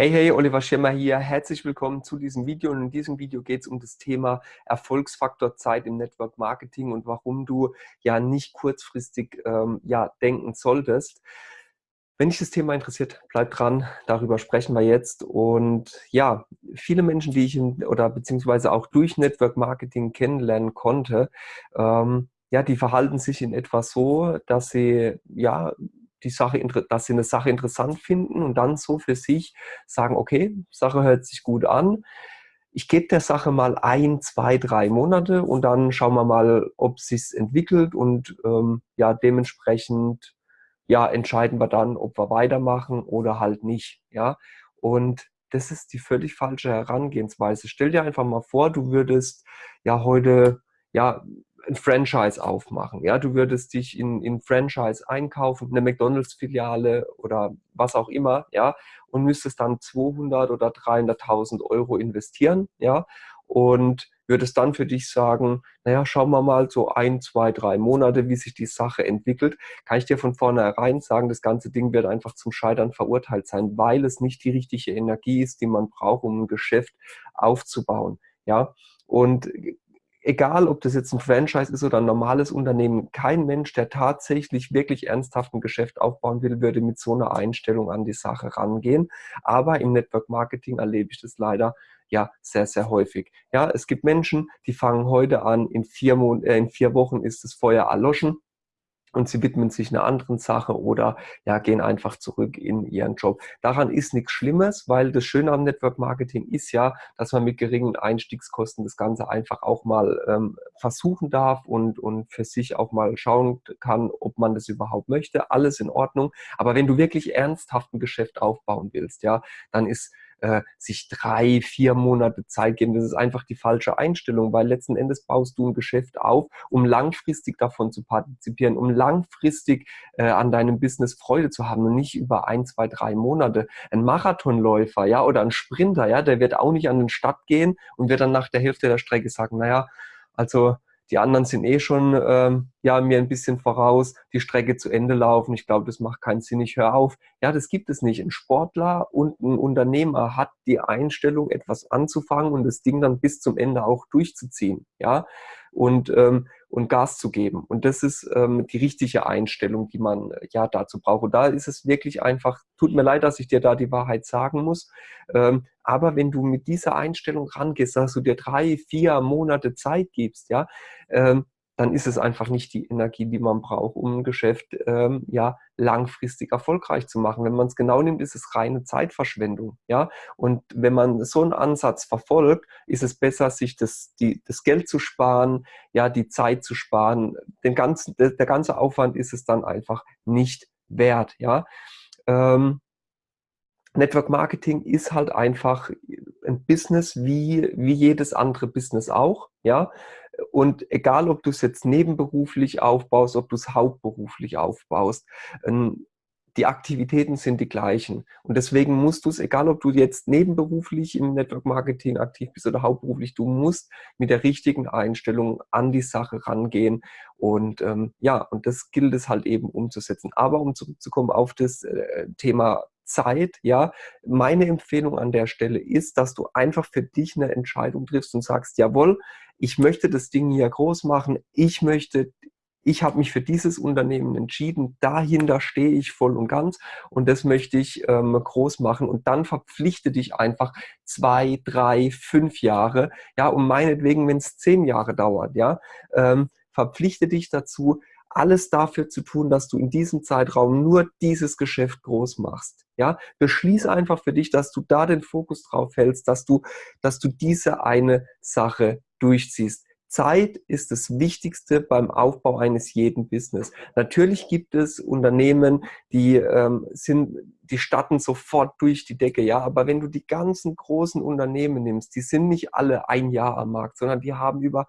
Hey, hey, Oliver Schirmer hier. Herzlich willkommen zu diesem Video. Und in diesem Video geht es um das Thema Erfolgsfaktor Zeit im Network Marketing und warum du ja nicht kurzfristig ähm, ja, denken solltest. Wenn dich das Thema interessiert, bleib dran. Darüber sprechen wir jetzt. Und ja, viele Menschen, die ich in, oder beziehungsweise auch durch Network Marketing kennenlernen konnte, ähm, ja, die verhalten sich in etwa so, dass sie ja die Sache, dass sie eine Sache interessant finden und dann so für sich sagen, okay, Sache hört sich gut an. Ich gebe der Sache mal ein, zwei, drei Monate und dann schauen wir mal, ob sich entwickelt und ähm, ja, dementsprechend ja, entscheiden wir dann, ob wir weitermachen oder halt nicht. Ja, und das ist die völlig falsche Herangehensweise. Stell dir einfach mal vor, du würdest ja heute ja ein Franchise aufmachen. Ja, du würdest dich in, in Franchise einkaufen, eine McDonalds-Filiale oder was auch immer, ja, und müsstest dann 200 oder 300.000 Euro investieren, ja, und würdest dann für dich sagen, naja, schauen wir mal so ein, zwei, drei Monate, wie sich die Sache entwickelt, kann ich dir von vornherein sagen, das ganze Ding wird einfach zum Scheitern verurteilt sein, weil es nicht die richtige Energie ist, die man braucht, um ein Geschäft aufzubauen. Ja, und egal ob das jetzt ein Franchise ist oder ein normales Unternehmen, kein Mensch, der tatsächlich wirklich ernsthaft ein Geschäft aufbauen will, würde mit so einer Einstellung an die Sache rangehen. Aber im Network Marketing erlebe ich das leider ja sehr, sehr häufig. Ja, es gibt Menschen, die fangen heute an, in vier, Mon äh, in vier Wochen ist das Feuer erloschen und sie widmen sich einer anderen Sache oder ja, gehen einfach zurück in ihren Job. Daran ist nichts Schlimmes, weil das Schöne am Network Marketing ist ja, dass man mit geringen Einstiegskosten das Ganze einfach auch mal ähm, versuchen darf und, und für sich auch mal schauen kann, ob man das überhaupt möchte. Alles in Ordnung. Aber wenn du wirklich ernsthaft ein Geschäft aufbauen willst, ja, dann ist äh, sich drei, vier Monate Zeit geben. Das ist einfach die falsche Einstellung, weil letzten Endes baust du ein Geschäft auf, um langfristig davon zu partizipieren, um langfristig äh, an deinem Business Freude zu haben und nicht über ein, zwei, drei Monate. Ein Marathonläufer, ja, oder ein Sprinter, ja, der wird auch nicht an den Start gehen und wird dann nach der Hälfte der Strecke sagen, naja, also die anderen sind eh schon ähm, ja, mir ein bisschen voraus, die Strecke zu Ende laufen. Ich glaube, das macht keinen Sinn, ich höre auf. Ja, das gibt es nicht. Ein Sportler und ein Unternehmer hat die Einstellung, etwas anzufangen und das Ding dann bis zum Ende auch durchzuziehen. Ja, und, ähm, und Gas zu geben. Und das ist ähm, die richtige Einstellung, die man äh, ja dazu braucht. Und da ist es wirklich einfach, tut mir leid, dass ich dir da die Wahrheit sagen muss. Ähm, aber wenn du mit dieser Einstellung rangehst, dass du dir drei, vier Monate Zeit gibst, ja, ähm, dann ist es einfach nicht die Energie, die man braucht, um ein Geschäft ähm, ja langfristig erfolgreich zu machen. Wenn man es genau nimmt, ist es reine Zeitverschwendung. Ja? Und wenn man so einen Ansatz verfolgt, ist es besser, sich das, die, das Geld zu sparen, ja, die Zeit zu sparen. Den ganzen, der, der ganze Aufwand ist es dann einfach nicht wert. Ja? Ähm, Network Marketing ist halt einfach ein Business wie, wie jedes andere Business auch. Ja? Und egal, ob du es jetzt nebenberuflich aufbaust, ob du es hauptberuflich aufbaust, ähm, die Aktivitäten sind die gleichen. Und deswegen musst du es, egal ob du jetzt nebenberuflich im Network Marketing aktiv bist oder hauptberuflich, du musst mit der richtigen Einstellung an die Sache rangehen. Und ähm, ja, und das gilt es halt eben umzusetzen. Aber um zurückzukommen auf das äh, Thema Zeit, ja, meine Empfehlung an der Stelle ist, dass du einfach für dich eine Entscheidung triffst und sagst, jawohl, ich möchte das Ding hier groß machen, ich möchte, ich habe mich für dieses Unternehmen entschieden, dahinter stehe ich voll und ganz und das möchte ich ähm, groß machen. Und dann verpflichte dich einfach zwei, drei, fünf Jahre, ja, und meinetwegen, wenn es zehn Jahre dauert, ja, ähm, verpflichte dich dazu, alles dafür zu tun, dass du in diesem Zeitraum nur dieses Geschäft groß machst. Ja, beschließ einfach für dich, dass du da den Fokus drauf hältst, dass du, dass du diese eine Sache durchziehst. Zeit ist das Wichtigste beim Aufbau eines jeden Business. Natürlich gibt es Unternehmen, die ähm, sind, die statten sofort durch die Decke, ja. Aber wenn du die ganzen großen Unternehmen nimmst, die sind nicht alle ein Jahr am Markt, sondern die haben über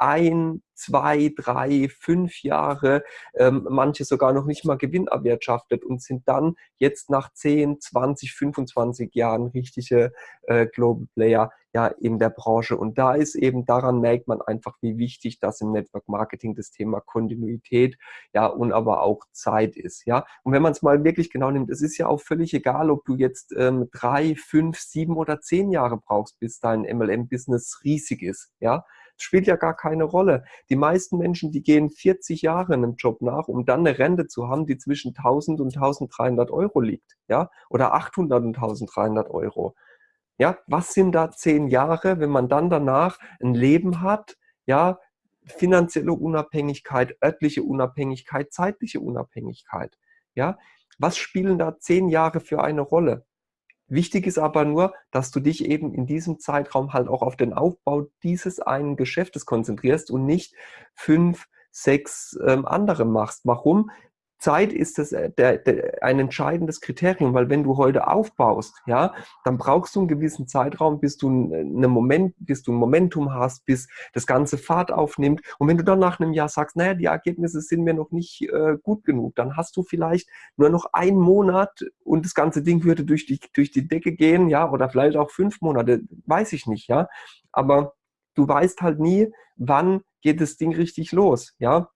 ein, zwei, drei, fünf Jahre, ähm, manche sogar noch nicht mal Gewinn erwirtschaftet und sind dann jetzt nach 10, 20, 25 Jahren richtige äh, Global Player ja in der Branche. Und da ist eben, daran merkt man einfach, wie wichtig das im Network Marketing das Thema Kontinuität, ja, und aber auch Zeit ist, ja. Und wenn man es mal wirklich genau nimmt, es ist ja auch völlig egal, ob du jetzt ähm, drei, fünf, sieben oder zehn Jahre brauchst, bis dein MLM-Business riesig ist, ja. Das spielt ja gar keine Rolle. Die meisten Menschen, die gehen 40 Jahre einem Job nach, um dann eine Rente zu haben, die zwischen 1000 und 1300 Euro liegt, ja, oder 800 und 1300 Euro. Ja, was sind da zehn Jahre, wenn man dann danach ein Leben hat, ja, finanzielle Unabhängigkeit, örtliche Unabhängigkeit, zeitliche Unabhängigkeit, ja, was spielen da zehn Jahre für eine Rolle? Wichtig ist aber nur, dass du dich eben in diesem Zeitraum halt auch auf den Aufbau dieses einen Geschäftes konzentrierst und nicht fünf, sechs ähm, andere machst. Warum? Zeit ist das, äh, der, der, ein entscheidendes Kriterium, weil wenn du heute aufbaust, ja, dann brauchst du einen gewissen Zeitraum, bis du eine Moment, bis du ein Momentum hast, bis das ganze Fahrt aufnimmt. Und wenn du dann nach einem Jahr sagst, naja, die Ergebnisse sind mir noch nicht äh, gut genug, dann hast du vielleicht nur noch einen Monat und das ganze Ding würde durch die, durch die Decke gehen, ja, oder vielleicht auch fünf Monate, weiß ich nicht, ja. Aber du weißt halt nie, wann geht das Ding richtig los, ja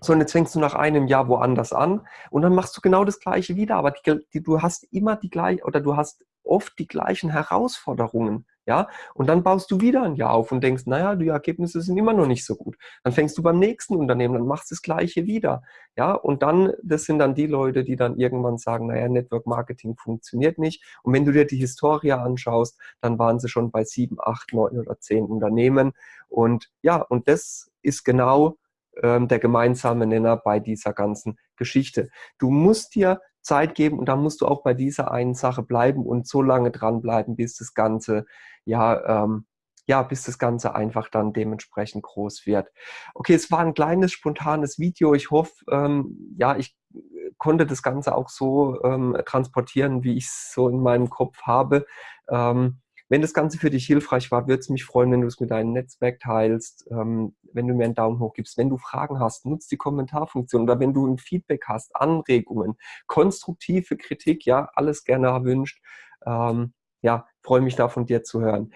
sondern jetzt fängst du nach einem Jahr woanders an und dann machst du genau das Gleiche wieder, aber die, die, du hast immer die gleichen oder du hast oft die gleichen Herausforderungen, ja, und dann baust du wieder ein Jahr auf und denkst, naja, die Ergebnisse sind immer noch nicht so gut. Dann fängst du beim nächsten Unternehmen, dann machst das Gleiche wieder, ja, und dann, das sind dann die Leute, die dann irgendwann sagen, naja, Network Marketing funktioniert nicht. Und wenn du dir die Historie anschaust, dann waren sie schon bei sieben, acht, neun oder zehn Unternehmen. Und ja, und das ist genau ähm, der gemeinsame Nenner bei dieser ganzen Geschichte. Du musst dir Zeit geben und da musst du auch bei dieser einen Sache bleiben und so lange dranbleiben, bis das Ganze, ja, ähm, ja, bis das Ganze einfach dann dementsprechend groß wird. Okay, es war ein kleines, spontanes Video. Ich hoffe, ähm, ja, ich konnte das Ganze auch so ähm, transportieren, wie ich es so in meinem Kopf habe. Ähm, wenn das Ganze für dich hilfreich war, würde es mich freuen, wenn du es mit deinem Netzwerk teilst, ähm, wenn du mir einen Daumen hoch gibst. Wenn du Fragen hast, nutzt die Kommentarfunktion oder wenn du ein Feedback hast, Anregungen, konstruktive Kritik, ja, alles gerne erwünscht. Ähm, ja, freue mich da von dir zu hören.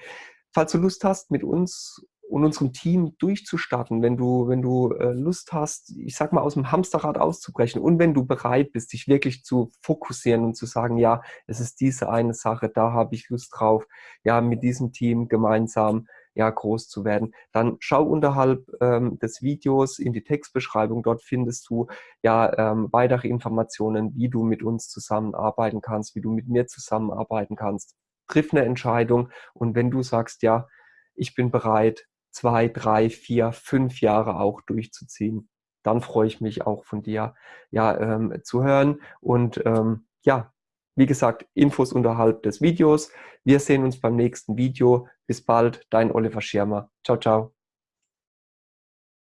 Falls du Lust hast, mit uns und unserem Team durchzustarten, wenn du, wenn du äh, Lust hast, ich sag mal, aus dem Hamsterrad auszubrechen und wenn du bereit bist, dich wirklich zu fokussieren und zu sagen, ja, es ist diese eine Sache, da habe ich Lust drauf, ja, mit diesem Team gemeinsam ja, groß zu werden, dann schau unterhalb ähm, des Videos in die Textbeschreibung. Dort findest du ja ähm, weitere Informationen, wie du mit uns zusammenarbeiten kannst, wie du mit mir zusammenarbeiten kannst. Triff eine Entscheidung und wenn du sagst, ja, ich bin bereit, zwei, drei, vier, fünf Jahre auch durchzuziehen. Dann freue ich mich auch von dir ja, ähm, zu hören. Und ähm, ja, wie gesagt, Infos unterhalb des Videos. Wir sehen uns beim nächsten Video. Bis bald, dein Oliver Schirmer. Ciao, ciao.